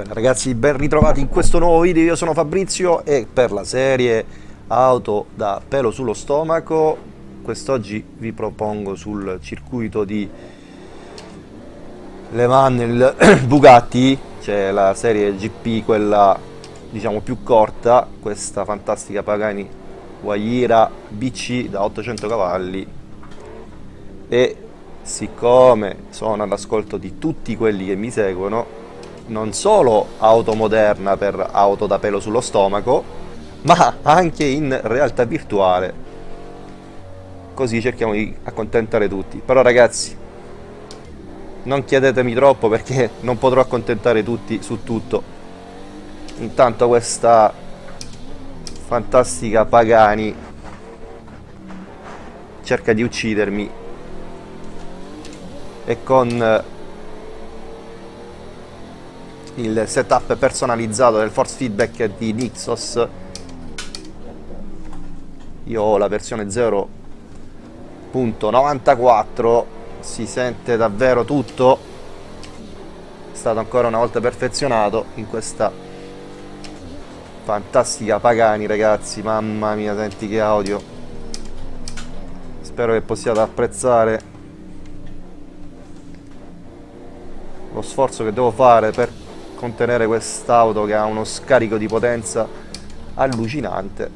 Bene ragazzi, ben ritrovati in questo nuovo video, io sono Fabrizio e per la serie auto da pelo sullo stomaco quest'oggi vi propongo sul circuito di Le Mans il Bugatti, c'è la serie GP, quella diciamo più corta, questa fantastica Pagani Guaira BC da 800 cavalli. E siccome sono all'ascolto di tutti quelli che mi seguono non solo auto moderna per auto da pelo sullo stomaco, ma anche in realtà virtuale. Così cerchiamo di accontentare tutti. Però ragazzi, non chiedetemi troppo perché non potrò accontentare tutti su tutto. Intanto questa fantastica Pagani cerca di uccidermi e con il setup personalizzato del force feedback di Nixos. Io ho la versione 0.94 si sente davvero tutto. È stato ancora una volta perfezionato in questa fantastica Pagani ragazzi. Mamma mia senti che audio. Spero che possiate apprezzare lo sforzo che devo fare per contenere quest'auto che ha uno scarico di potenza allucinante.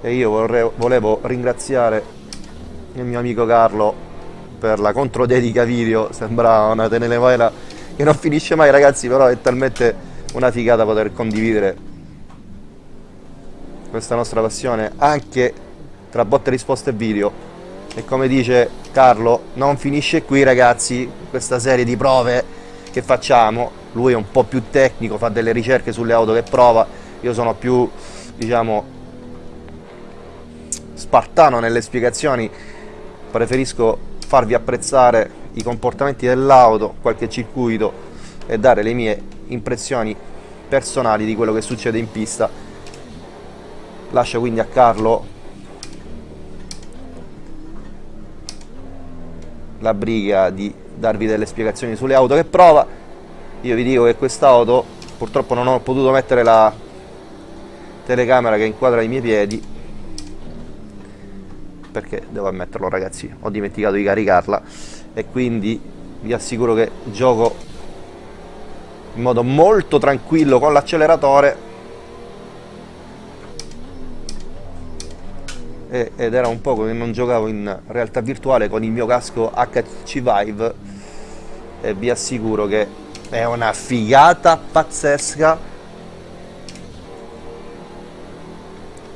E io vorrei, volevo ringraziare il mio amico Carlo per la controdedica video. Sembra una telenovela che non finisce mai ragazzi però è talmente una figata poter condividere questa nostra passione anche tra botte risposte e video. E come dice Carlo non finisce qui ragazzi questa serie di prove che facciamo? Lui è un po' più tecnico fa delle ricerche sulle auto che prova. Io sono più diciamo spartano nelle spiegazioni. Preferisco farvi apprezzare i comportamenti dell'auto qualche circuito e dare le mie impressioni personali di quello che succede in pista. Lascio quindi a Carlo la briga di darvi delle spiegazioni sulle auto che prova. Io vi dico che quest'auto purtroppo non ho potuto mettere la telecamera che inquadra i miei piedi perché devo ammetterlo ragazzi ho dimenticato di caricarla e quindi vi assicuro che gioco in modo molto tranquillo con l'acceleratore ed era un po' che non giocavo in realtà virtuale con il mio casco HC Vive e vi assicuro che è una figata pazzesca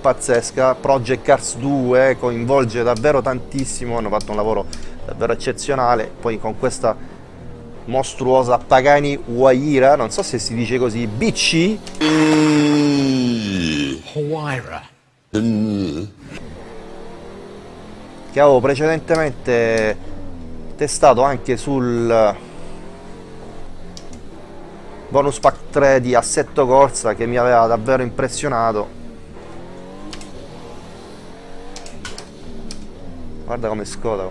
pazzesca. Project Cars 2 coinvolge davvero tantissimo hanno fatto un lavoro davvero eccezionale. Poi con questa mostruosa Pagani Huayra non so se si dice così BC Huayra che avevo precedentemente testato anche sul bonus pack 3 di assetto corsa che mi aveva davvero impressionato. Guarda come scoda.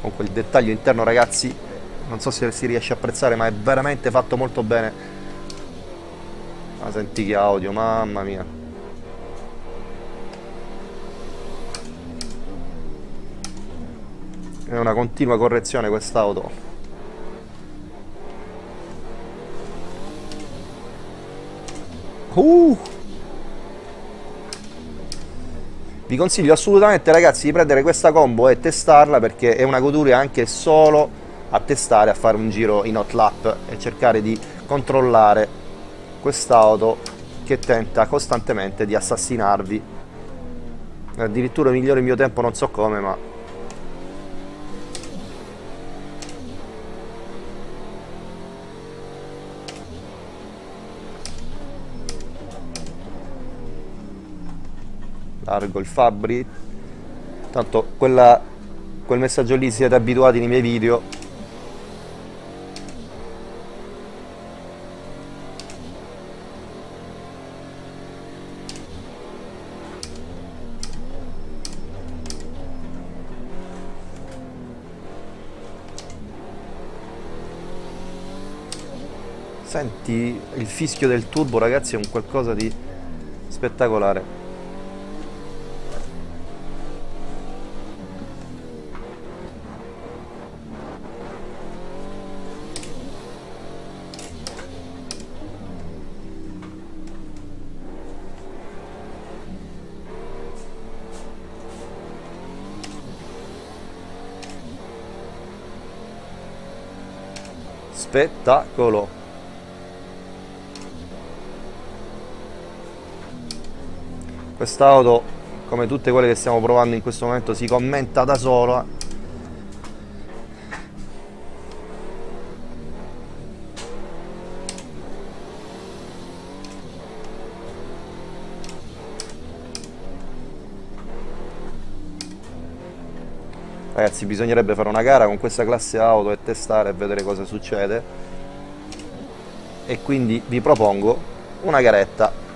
Con quel dettaglio interno ragazzi non so se si riesce a apprezzare ma è veramente fatto molto bene. Ma senti che audio mamma mia. È una continua correzione quest'auto. Uh! vi consiglio assolutamente ragazzi di prendere questa combo e testarla perché è una goduria anche solo a testare, a fare un giro in hot lap e cercare di controllare quest'auto che tenta costantemente di assassinarvi. Addirittura migliore il mio tempo non so come ma largo il Fabri. Tanto quella, quel messaggio lì siete abituati nei miei video Senti il fischio del turbo, ragazzi, è un qualcosa di spettacolare. Spettacolo! Quest'auto, come tutte quelle che stiamo provando in questo momento, si commenta da sola. Ragazzi, bisognerebbe fare una gara con questa classe auto e testare e vedere cosa succede. E quindi vi propongo una garetta